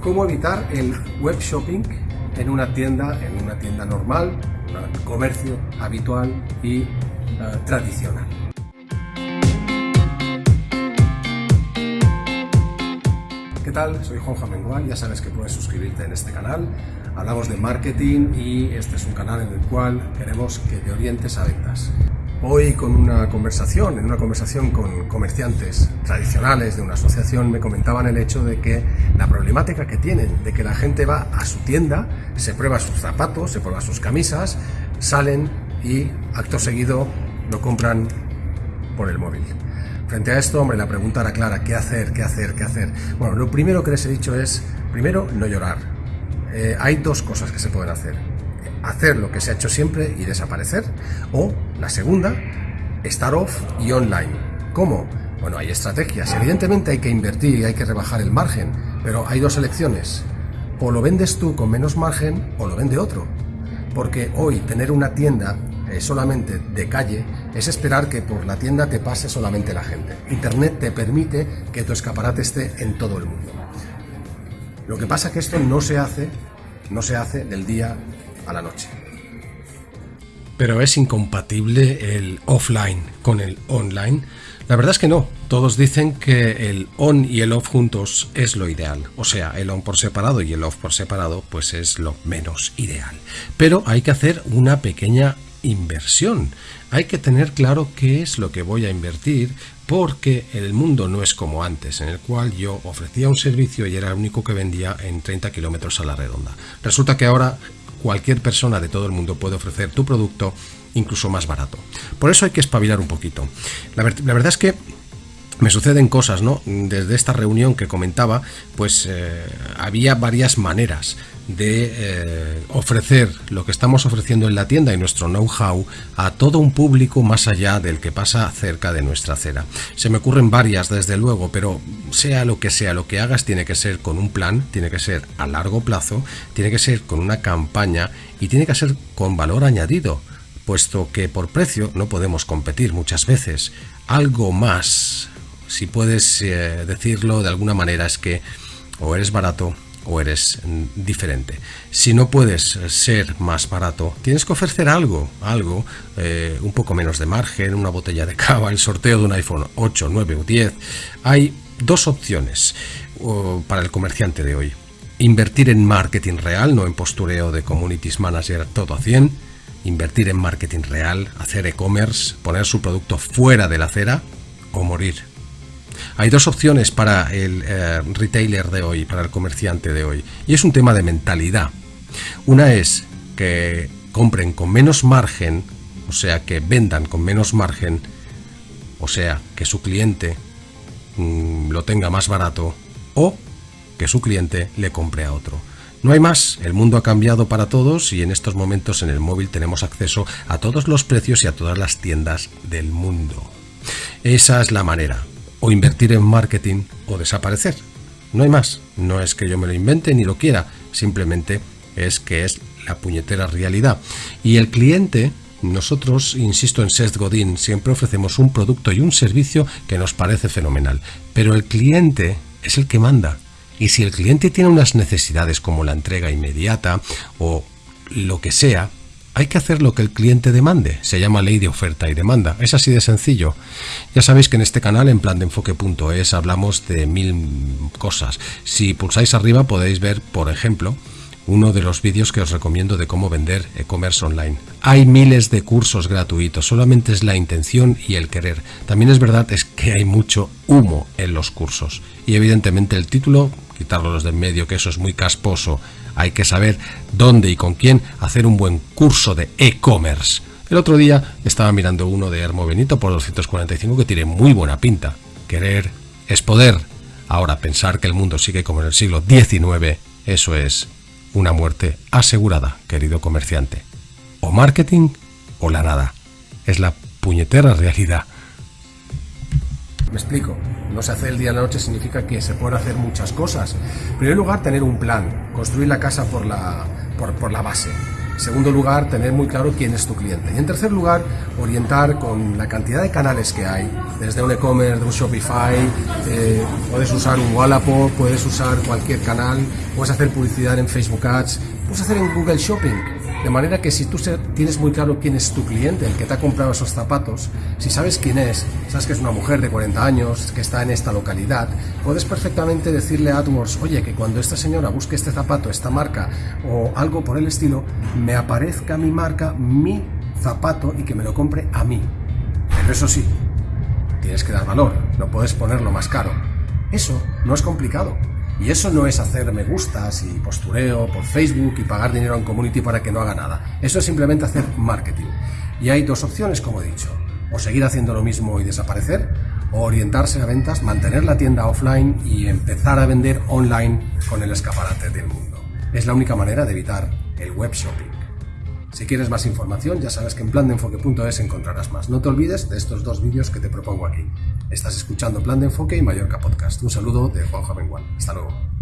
cómo evitar el web shopping en una tienda, en una tienda normal, un comercio habitual y eh, tradicional. ¿Qué tal? Soy Juan Mengual, ya sabes que puedes suscribirte en este canal. Hablamos de marketing y este es un canal en el cual queremos que te orientes a ventas. Hoy con una conversación, en una conversación con comerciantes tradicionales de una asociación, me comentaban el hecho de que la problemática que tienen, de que la gente va a su tienda, se prueba sus zapatos, se prueba sus camisas, salen y acto seguido lo compran por el móvil. Frente a esto, hombre, la pregunta era clara, ¿qué hacer? ¿Qué hacer? ¿Qué hacer? Bueno, lo primero que les he dicho es, primero, no llorar. Eh, hay dos cosas que se pueden hacer hacer lo que se ha hecho siempre y desaparecer. O la segunda, estar off y online. ¿Cómo? Bueno, hay estrategias. Evidentemente hay que invertir y hay que rebajar el margen, pero hay dos elecciones. O lo vendes tú con menos margen o lo vende otro. Porque hoy tener una tienda eh, solamente de calle es esperar que por la tienda te pase solamente la gente. Internet te permite que tu escaparate esté en todo el mundo. Lo que pasa es que esto no se hace, no se hace del día la noche. Pero es incompatible el offline con el online. La verdad es que no. Todos dicen que el on y el off juntos es lo ideal. O sea, el on por separado y el off por separado pues es lo menos ideal. Pero hay que hacer una pequeña inversión. Hay que tener claro qué es lo que voy a invertir porque el mundo no es como antes, en el cual yo ofrecía un servicio y era el único que vendía en 30 kilómetros a la redonda. Resulta que ahora cualquier persona de todo el mundo puede ofrecer tu producto incluso más barato. Por eso hay que espabilar un poquito. La, verdad es que me suceden cosas, ¿no? Desde esta reunión que comentaba, pues eh, había varias maneras de eh, ofrecer lo que estamos ofreciendo en la tienda y nuestro know-how a todo un público más allá del que pasa cerca de nuestra acera. Se me ocurren varias, desde luego, pero sea lo que sea, lo que hagas tiene que ser con un plan, tiene que ser a largo plazo, tiene que ser con una campaña y tiene que ser con valor añadido, puesto que por precio no podemos competir muchas veces. Algo más, si puedes eh, decirlo de alguna manera, es que o eres barato o eres mm, diferente. Si no puedes ser más barato, tienes que ofrecer algo, algo, eh, un poco menos de margen, una botella de cava, el sorteo de un iPhone 8, 9 o 10. Hay dos opciones para el comerciante de hoy. Invertir en marketing real, no en postureo de communities manager todo a 100. Invertir en marketing real, hacer e-commerce, poner su producto fuera de la acera o morir hay dos opciones para el eh, retailer de hoy, para el comerciante de hoy, y es un tema de mentalidad. Una es que compren con menos margen, o sea, que vendan con menos margen, o sea, que su cliente mm, lo tenga más barato, o que su cliente le compre a otro. No hay más, el mundo ha cambiado para todos y en estos momentos en el móvil tenemos acceso a todos los precios y a todas las tiendas del mundo. Esa es la manera o invertir en marketing o desaparecer. No hay más. No es que yo me lo invente ni lo quiera, simplemente es que es la puñetera realidad. Y el cliente, nosotros, insisto en Seth Godin, siempre ofrecemos un producto y un servicio que nos parece fenomenal. Pero el cliente es el que manda. Y si el cliente tiene unas necesidades como la entrega inmediata o lo que sea, hay que hacer lo que el cliente demande. Se llama ley de oferta y demanda. Es así de sencillo. Ya sabéis que en este canal, en plan de enfoque.es, hablamos de mil cosas. Si pulsáis arriba podéis ver, por ejemplo, uno de los vídeos que os recomiendo de cómo vender e-commerce online. Hay miles de cursos gratuitos, solamente es la intención y el querer. También es verdad es que hay mucho humo en los cursos. Y evidentemente el título, quitarlo los de en medio, que eso es muy casposo hay que saber dónde y con quién hacer un buen curso de e-commerce. El otro día estaba mirando uno de Hermo Benito por 245 que tiene muy buena pinta. Querer es poder. Ahora pensar que el mundo sigue como en el siglo XIX, eso es una muerte asegurada, querido comerciante. O marketing o la nada. Es la puñetera realidad. Me explico. No se hace el día a la noche significa que se pueden hacer muchas cosas. En primer lugar, tener un plan, construir la casa por la, por, la base. Segundo lugar, tener muy claro quién es tu cliente. Y en tercer lugar, orientar con la cantidad de canales que hay, desde un e-commerce, de un Shopify, eh, puedes usar un Wallapop, puedes usar cualquier canal, puedes hacer publicidad en Facebook Ads, puedes hacer en Google Shopping de manera que si tú tienes muy claro quién es tu cliente, el que te ha comprado esos zapatos, si sabes quién es, sabes que es una mujer de 40 años, que está en esta localidad, puedes perfectamente decirle a AdWords, oye, que cuando esta señora busque este zapato, esta marca o algo por el estilo, me aparezca mi marca, mi zapato y que me lo compre a mí. Pero eso sí, tienes que dar valor, no puedes ponerlo más caro. Eso no es complicado. Y eso no es hacer me gustas y postureo por Facebook y pagar dinero en community para que no haga nada. Eso es simplemente hacer marketing. Y hay dos opciones, como he dicho. O seguir haciendo lo mismo y desaparecer, o orientarse a ventas, mantener la tienda offline y empezar a vender online con el escaparate del mundo. Es la única manera de evitar el web shopping. Si quieres más información, ya sabes que en plandeenfoque.es encontrarás más. No te olvides de estos dos vídeos que te propongo aquí. Estás escuchando Plan de Enfoque y Mallorca Podcast. Un saludo de Juan Bengual. Hasta luego.